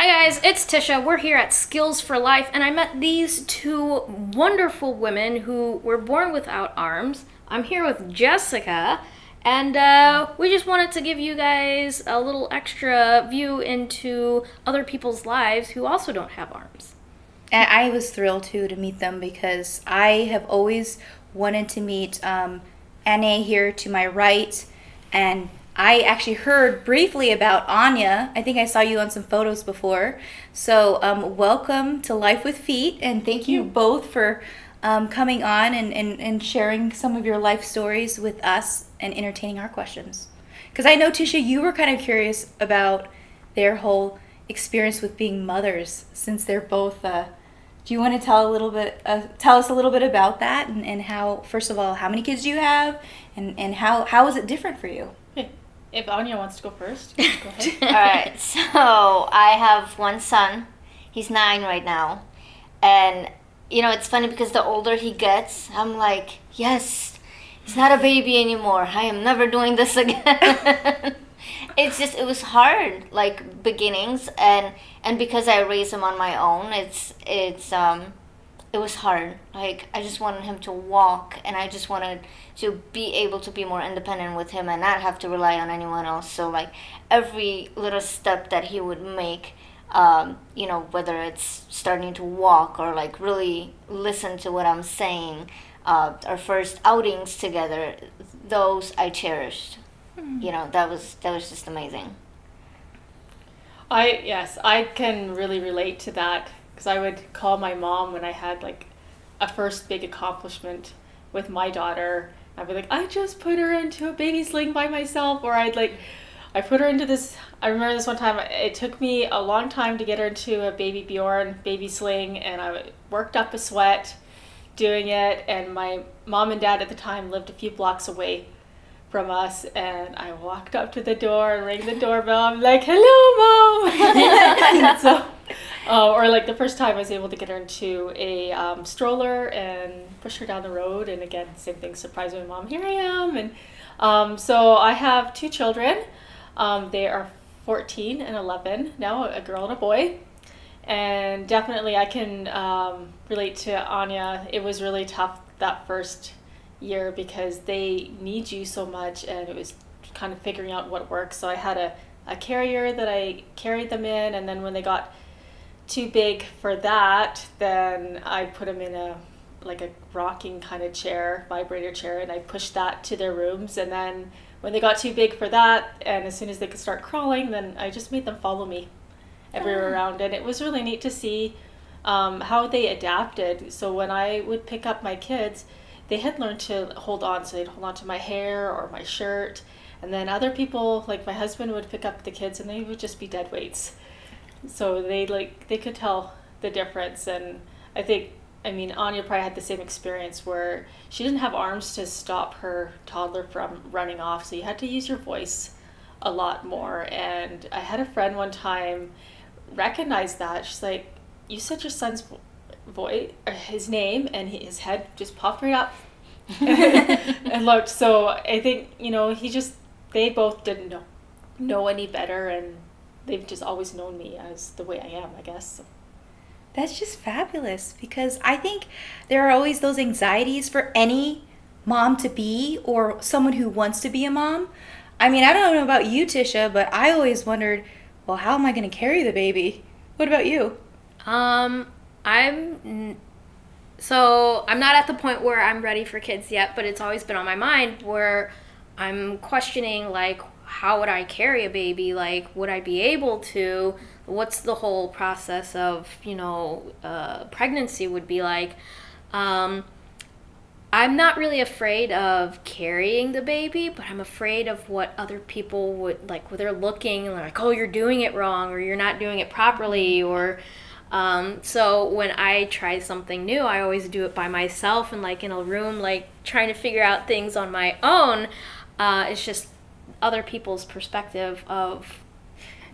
Hi guys, it's Tisha. We're here at Skills for Life, and I met these two wonderful women who were born without arms. I'm here with Jessica, and uh, we just wanted to give you guys a little extra view into other people's lives who also don't have arms. And I was thrilled too to meet them because I have always wanted to meet um, Anne here to my right, and I actually heard briefly about Anya. I think I saw you on some photos before. So, um, welcome to Life with Feet, and thank you both for um, coming on and, and, and sharing some of your life stories with us and entertaining our questions. Because I know, Tisha, you were kind of curious about their whole experience with being mothers since they're both. Uh, do you want to tell a little bit, uh, tell us a little bit about that and, and how, first of all, how many kids do you have and, and how, how is it different for you? If Anya wants to go first, go ahead. All right. So I have one son. He's nine right now, and you know it's funny because the older he gets, I'm like, yes, he's not a baby anymore. I am never doing this again. it's just it was hard, like beginnings, and and because I raised him on my own, it's it's um it was hard. Like I just wanted him to walk, and I just wanted to be able to be more independent with him and not have to rely on anyone else. So like every little step that he would make, um, you know, whether it's starting to walk or like really listen to what I'm saying, uh, our first outings together, those I cherished. Mm. You know, that was that was just amazing. I yes, I can really relate to that because I would call my mom when I had like a first big accomplishment with my daughter. I'd be like, I just put her into a baby sling by myself, or I'd like, I put her into this. I remember this one time. It took me a long time to get her into a baby Bjorn baby sling, and I worked up a sweat doing it. And my mom and dad at the time lived a few blocks away from us, and I walked up to the door and rang the doorbell. I'm like, "Hello, mom." so uh, or like the first time I was able to get her into a um, stroller and push her down the road, and again, same thing, surprise my mom, here I am. And um, so I have two children. Um, they are 14 and 11 now, a girl and a boy. And definitely, I can um, relate to Anya. It was really tough that first year because they need you so much, and it was kind of figuring out what works. So I had a, a carrier that I carried them in, and then when they got too big for that, then I put them in a like a rocking kind of chair, vibrator chair, and I pushed that to their rooms. And then when they got too big for that, and as soon as they could start crawling, then I just made them follow me everywhere oh. around. And it was really neat to see um, how they adapted. So when I would pick up my kids, they had learned to hold on. So they'd hold on to my hair or my shirt. And then other people, like my husband, would pick up the kids and they would just be dead weights so they like they could tell the difference and i think i mean anya probably had the same experience where she didn't have arms to stop her toddler from running off so you had to use your voice a lot more. And i had a friend one time recognize that. She's like you said your son's voice uh, his name and he, his head just popped right up. And looked so i think you know he just they both didn't know know any better and they've just always known me as the way I am, I guess. That's just fabulous because I think there are always those anxieties for any mom to be or someone who wants to be a mom. I mean, I don't know about you, Tisha, but I always wondered, well, how am I going to carry the baby? What about you? Um, I'm so I'm not at the point where I'm ready for kids yet, but it's always been on my mind where I'm questioning like how would I carry a baby? Like, would I be able to? What's the whole process of, you know, uh, pregnancy would be like? Um, I'm not really afraid of carrying the baby, but I'm afraid of what other people would like when they're looking and they're like, oh, you're doing it wrong or you're not doing it properly or. Um, so when I try something new, I always do it by myself and like in a room, like trying to figure out things on my own. Uh, it's just other people's perspective of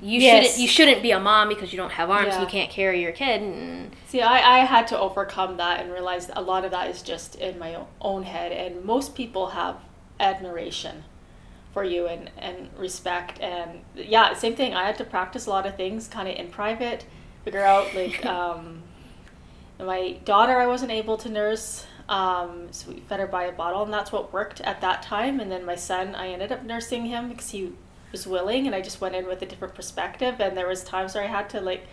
you yes. shouldn't you shouldn't be a mom because you don't have arms yeah. you can't carry your kid and see I, I had to overcome that and realize a lot of that is just in my own head and most people have admiration for you and, and respect and yeah same thing i had to practice a lot of things kind of in private figure out like um, my daughter i wasn't able to nurse um, so we fed her by a bottle and that's what worked at that time. And then my son i ended up nursing him because he was willing and i just went in with a different perspective. And there was times where i had to like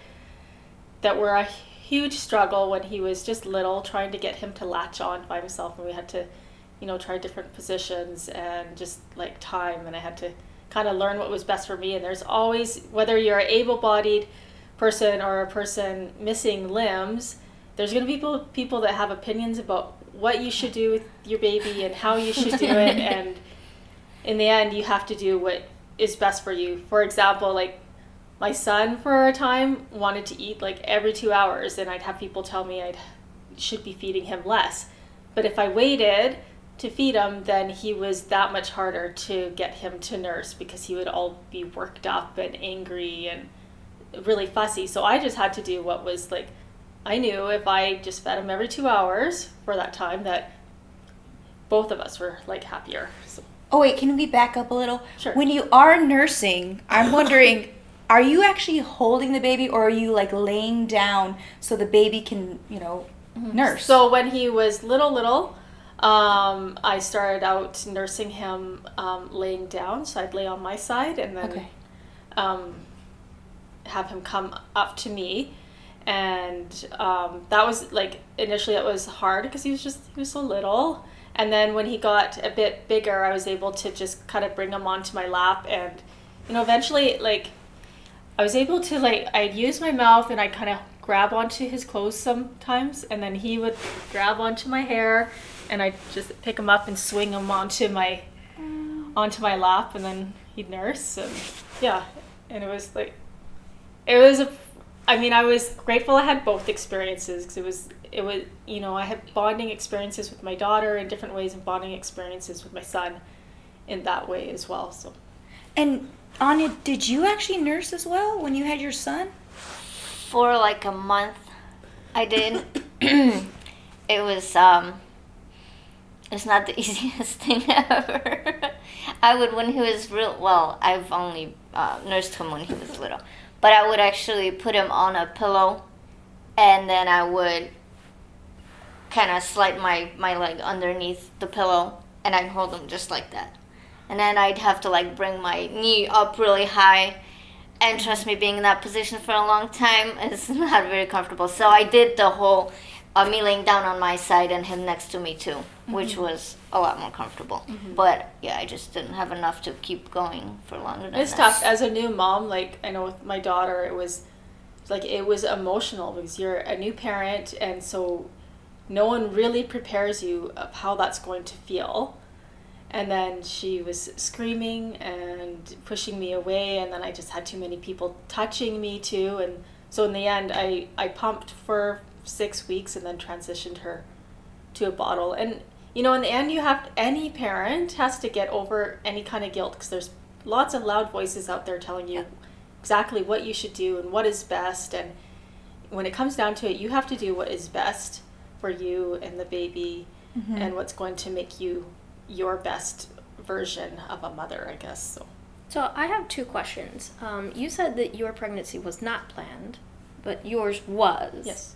that were a huge struggle when he was just little trying to get him to latch on by himself and we had to you know try different positions and just like time. And i had to kind of learn what was best for me. And there's always whether you're able-bodied person or a person missing limbs there's going to be people people that have opinions about what you should do with your baby and how you should do it and in the end you have to do what is best for you. For example like my son for a time wanted to eat like every two hours and i'd have people tell me i should be feeding him less. But if i waited to feed him then he was that much harder to get him to nurse because he would all be worked up and angry and really fussy. So i just had to do what was like i knew if i just fed him every two hours for that time that both of us were like happier so Oh wait, can we back up a little? Sure. When you are nursing, I'm wondering, are you actually holding the baby or are you like laying down so the baby can, you know, nurse? So when he was little, little, um, I started out nursing him um, laying down. So I'd lay on my side and then Okay. um, have him come up to me. And um, that was like initially it was hard because he was just he was so little. And then when he got a bit bigger, I was able to just kind of bring him onto my lap and you know eventually like I was able to like I'd use my mouth and I'd kind of grab onto his clothes sometimes. And then he would grab onto my hair and I'd just pick him up and swing him onto my onto my lap. And then he'd nurse and yeah. And it was like it was a I mean I was grateful I had both experiences because it was it was you know I had bonding experiences with my daughter in different ways and bonding experiences with my son in that way as well so. And Anya, did you actually nurse as well when you had your son? for like a month i did. It was um it's not the easiest thing ever. I would when he was real well i've only uh, nursed him when he was little but i would actually put him on a pillow and then i would kind of slide my my leg underneath the pillow and i'd hold him just like that. And then i'd have to like bring my knee up really high. And trust me being in that position for a long time is not very comfortable. So i did the whole uh, me laying down on my side and him next to me too which was a lot more comfortable but yeah i just didn't have enough to keep going for longer than It's this. tough as a new mom. Like I know with my daughter, it was like it was emotional because you're a new parent, and so no one really prepares you of how that's going to feel. And then she was screaming and pushing me away, and then I just had too many people touching me too, and so in the end, I I pumped for six weeks and then transitioned her to a bottle. And you know in the end you have any parent has to get over any kind of guilt because there's lots of loud voices out there telling you exactly what you should do and what is best. And when it comes down to it you have to do what is best for you and the baby and what's going to make you your best version of a mother i guess so. So I have two questions. Um, you said that your pregnancy was not planned, but yours was. yes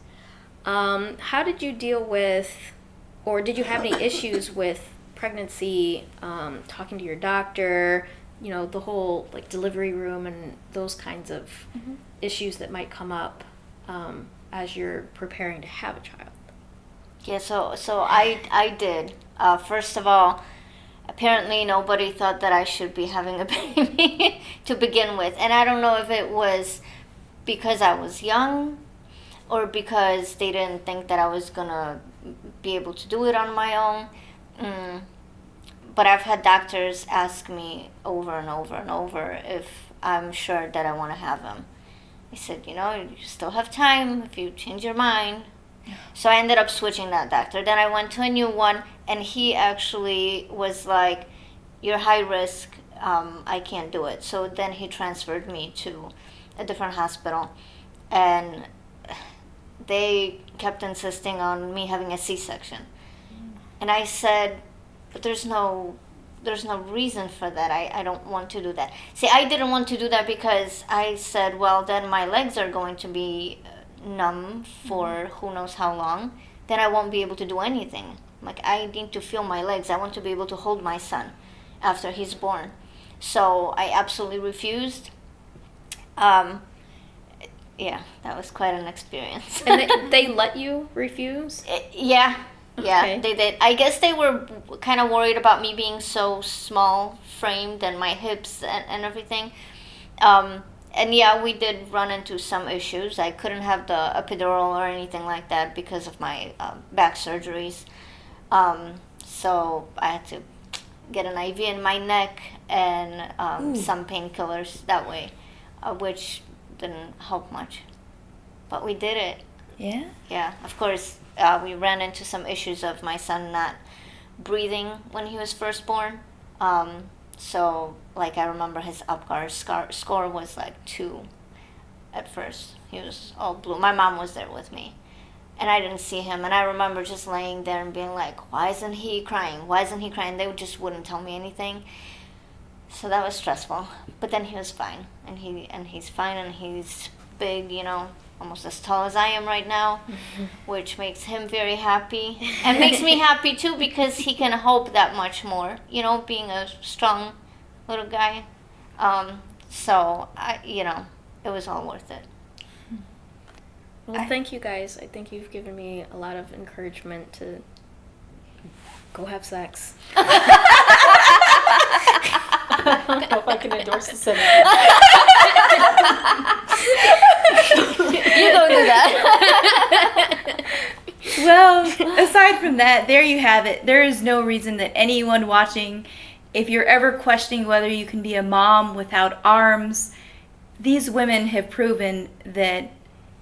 Um, how did you deal with, or did you have any issues with pregnancy? Um, talking to your doctor, you know, the whole like delivery room and those kinds of issues that might come up um, as you're preparing to have a child. Yeah, so so I I did. Uh, first of all, apparently nobody thought that I should be having a baby to begin with, and I don't know if it was because I was young or because they didn't think that I was gonna be able to do it on my own. Mm. But I've had doctors ask me over and over and over if I'm sure that I want to have them. I said, you know, you still have time if you change your mind. So I ended up switching that doctor. Then I went to a new one, and he actually was like, "You're high risk. Um, I can't do it." So then he transferred me to a different hospital, and they kept insisting on me having a C-section. And I said, "But there's no there's no reason for that. I, I don't want to do that. See, I didn't want to do that because I said, well, then my legs are going to be uh, numb for who knows how long. Then I won't be able to do anything. Like, I need to feel my legs. I want to be able to hold my son after he's born. So I absolutely refused. Um, yeah, that was quite an experience. And they, they let you refuse? Uh, yeah, yeah, Okay. they did. I guess they were kind of worried about me being so small framed and my hips and, and everything. Um, and yeah, we did run into some issues. I couldn't have the epidural or anything like that because of my uh, back surgeries. Um, so I had to get an IV in my neck and um, some painkillers that way, uh, which didn't help much. But we did it. Yeah. Yeah, of course, uh, we ran into some issues of my son not breathing when he was first born. Um, so, like, I remember his Apgar scar- score was like two at first. He was all blue. My mom was there with me. And I didn't see him. And I remember just laying there and being like, why isn't he crying? Why isn't he crying? They just wouldn't tell me anything. So that was stressful. But then he was fine. And he and he's fine and he's big, you know, almost as tall as I am right now, which makes him very happy. And makes me happy too because he can hope that much more, you know, being a strong little guy. Um, so I you know, it was all worth it. Well, thank you guys. I think you've given me a lot of encouragement to go have sex. I don't know if I can endorse the sentiment. You don't do that. Well, aside from that, there you have it. There is no reason that anyone watching, if you're ever questioning whether you can be a mom without arms, these women have proven that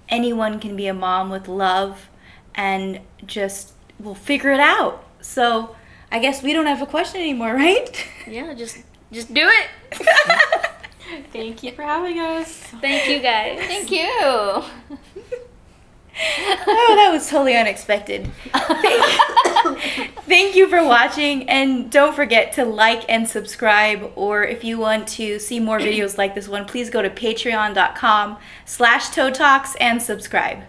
anyone can be a mom with love and just will figure it out. So I guess we don't have a question anymore, right? Yeah, just just do it. Thank you for having us. Thank you guys. Thank you. oh, that was totally unexpected. Thank, thank you for watching, and don't forget to like and subscribe. Or if you want to see more videos like this one, please go to patreon.com/slash toe talks and subscribe.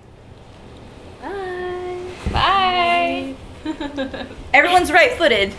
Bye. Bye. Everyone's right-footed.